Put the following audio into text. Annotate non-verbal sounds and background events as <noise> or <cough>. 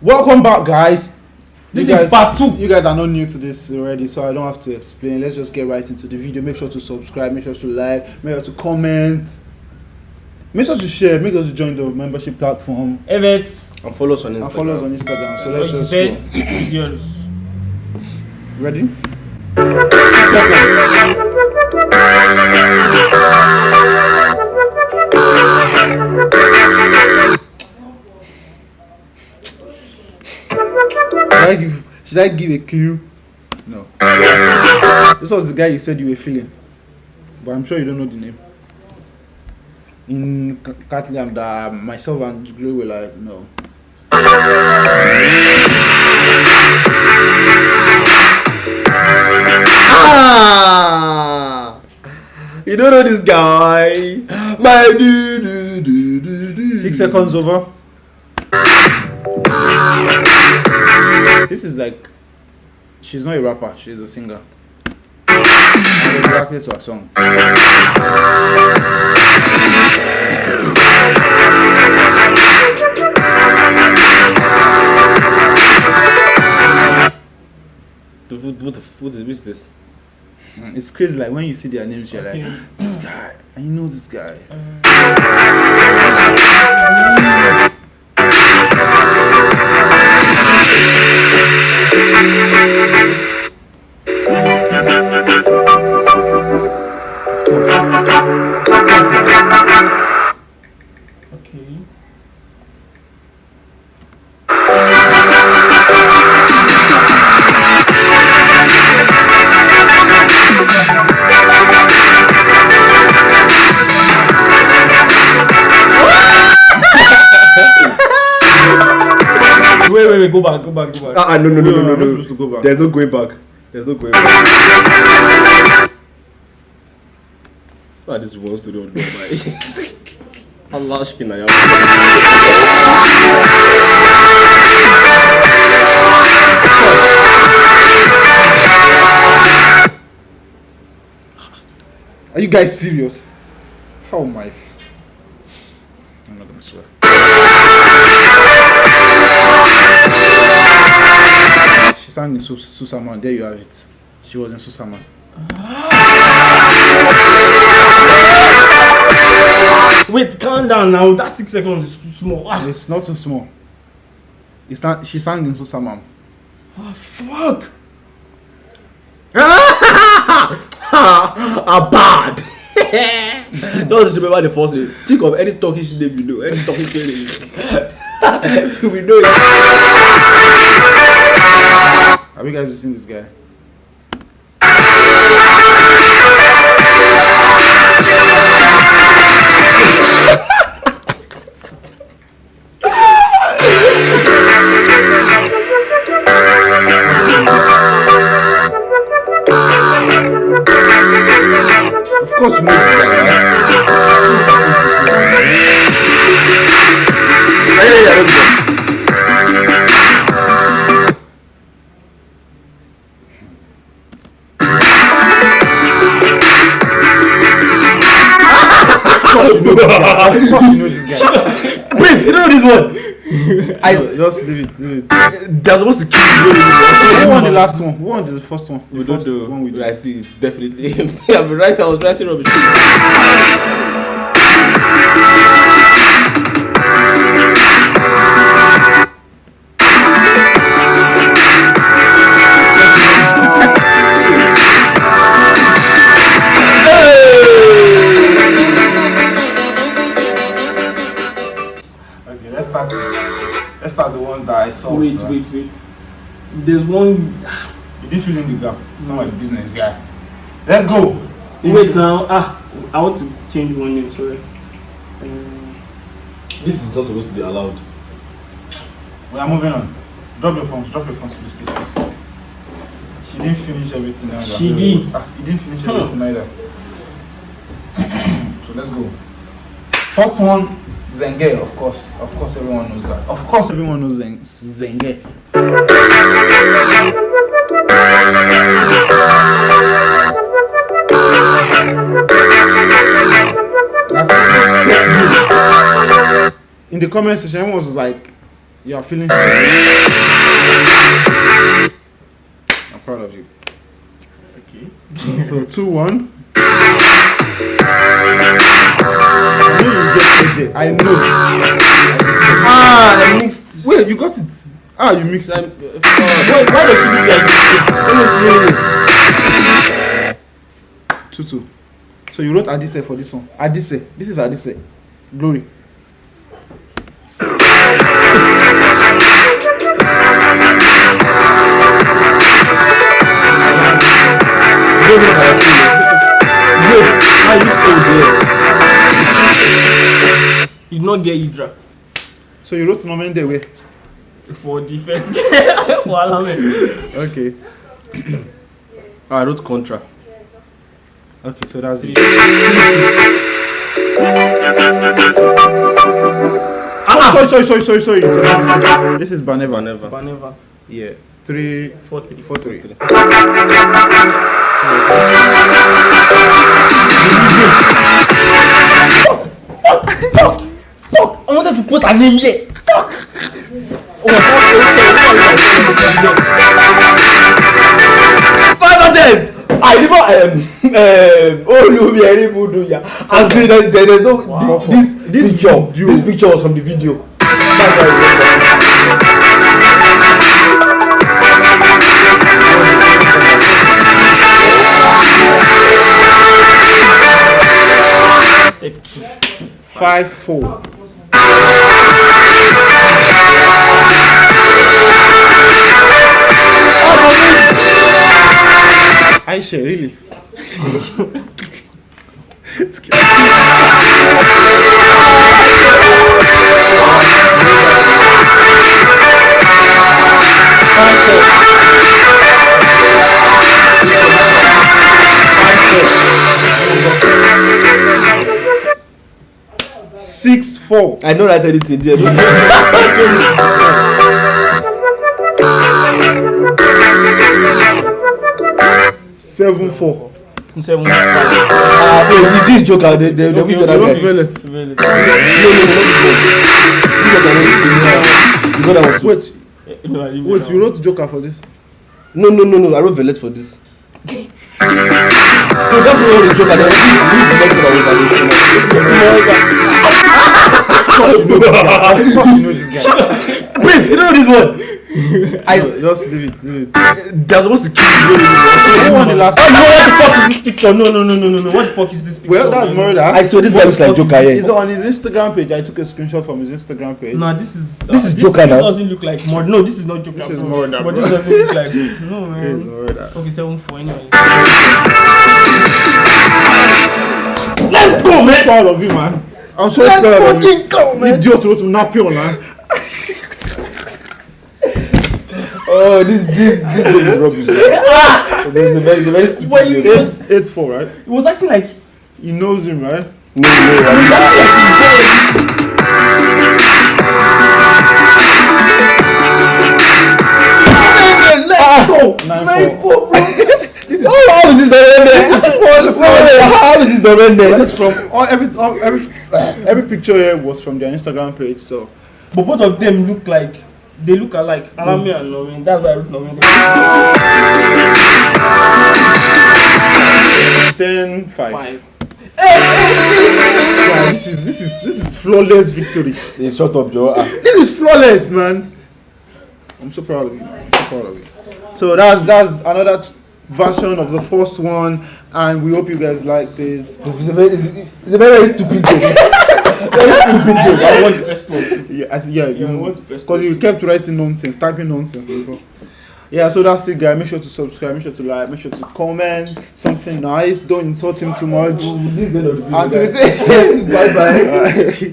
Welcome back, guys. This You is guys- part two. You guys are not new to this already, so I don't have to explain. Let's just get right into the video. Make sure to subscribe, make sure to like, make sure to comment, make sure to share, make sure to join the membership platform, Evet. And follow us on Instagram. and follow us on Instagram. So let's just İşte go. gidiyoruz. Ready? Seconds. Should I give a clue? No. This was the guy you said you were feeling, but I'm sure you don't know the name. In Catholic, that myself and Glow were like, no. Ah! You don't know this guy. My do do do do do. Six seconds over. This is like, she's not a rapper, she's a singer. And reacted to her song. What, what, what, is, what is this? Mm, It's crazy, like when you see their names, you're like, this guy, I know this guy. <laughs> wait, wait, wait, go back, go back, go back. Ah, ah, no, no, no, no, I'm no, no. to go back. There's no going back. There's no going back. Ah, this is one story on my. <laughs> Allah aşkına ya. Are you guys serious? How am I? f- I'm not gonna swear. Sang in Sus- Susaman. There you have it. She was in Susaman. Wait, calm down now. That six seconds is too small. Ah, It's not too small. It's not, she sang in Susaman. fuck. <laughs> Ah, bad. <laughs> Just remember the first name. Think of any Turkish name you know. Any Turkish name you know. <laughs> we know it. Have you guys seen this guy? Know this guy. Of course, you know this guy. Please, you don't know this one. I, No, just leave it, leave it. they're supposed to kill you. You don't know this Who one. won the last one? Who won the first one? The We don't first know. one we did. I think definitely. I've been writing. I was writing rubbish. The ones that I saw. Wait, so- wait, wait. There's one. <sighs> You didn't fill in the gap. It's not my business, guy. Let's go. Wait now. Ah, I want to change one name. Sorry. Um, This is not supposed to be allowed. We are moving on. Drop your phones. Drop your phones, please, please, please. She didn't finish everything either. She did. Ah, he didn't finish Huh. everything either. <clears throat> so let's go. First one, Zenge, of course. Of course, everyone knows that. Of course, everyone knows Zen- Zenge. That's in the comment section, everyone was like, You are feeling. I'm proud of you. Okay. So two one. AJ. I know. Ah, I mixed. Wait, you got it. Ah, you mixed I'm, it. Why, why does she look like this? Two two. So you wrote Adise for this one. Adise. This is Adise. Glory. Don't look at my screen. Wait, how you still there? You did not get Idra So you wrote Nomende way. for the first <laughs> for Alame. Okay. Ah, <coughs> I wrote contra. Okay, so that's it. Ah, Sorry, sorry, sorry, sorry, sorry, sorry. This is Baneva. Never. Baneva. Yeah. Three, Four three. four, three. Fuck! I wanted to put her name here. Fuck! Oh! Five attempts. I never um um Olumi Eribudu ya. As in there, there- there's no Wow. this This picture video- this picture was from the video. That's why I remember. Third key. Five, four. Aisha, really? It's. <laughs> Six, four. I don't write anything there. 714. 714. Ah, eh, this joke, they, they, they okay, will not veil it. Veil it. You got that one. Wait. No, Wait, you wrote Joker for this? No, no, no, no, I wrote Velet for this. <laughs> So that we wrote Joker, then we wrote Velet for our Please, you don't know this one. <laughs> I No, just leave it, leave it. they're supposed to kill you. Who won the last Oh no! What the fuck is this picture? No, no, no, no, no, no. What the fuck is this picture? Well, that's man? murder. I swear this guy looks like What the Joker. is It's on his Instagram page. I took a screenshot from his Instagram page. No, this is This uh, is this, Joker This now. doesn't look like murder. No, this is not Joker. This is bro. murder, But this doesn't look like <laughs> no It's man. murder. Okay, seven four. Anyways. Let's go, man. I'm so proud of you, man. I'm so Let's proud of you. fucking go, man. Idiot wrote Napion, man. Oh, this this this game is rubbish. man. <laughs> This a very, it's a very stupid Why you game. Eight, eight, four, right? It was actually like He knows him, right? No, no, I mean, let's go. Nine, four. Oh, how is this the This is oh, How is this the This This is from all every all, every every picture here was from their Instagram page. So But both of them look like they look alike. Alami and Norman. That's why I wrote Norman. ten, five. Five. Yeah, this is this is this is flawless victory. Hey, shut up, Joe. Ah. This is flawless, man. I'm so proud of you. Man. I'm so proud of you. So that's that's another version of the first one, and we hope you guys liked it. It's a very, it's, it's a very, very stupid game. <laughs> very stupid game. I won the first one. Yeah, I, yeah, Yeah, you what the first because you kept writing nonsense, typing nonsense. Yeah, so that's it, guys. Make sure to subscribe, make sure to like, make sure to comment something nice. Don't insult him too much. Oh, this is the end of the video. Until we say <laughs> Bye bye. Bye.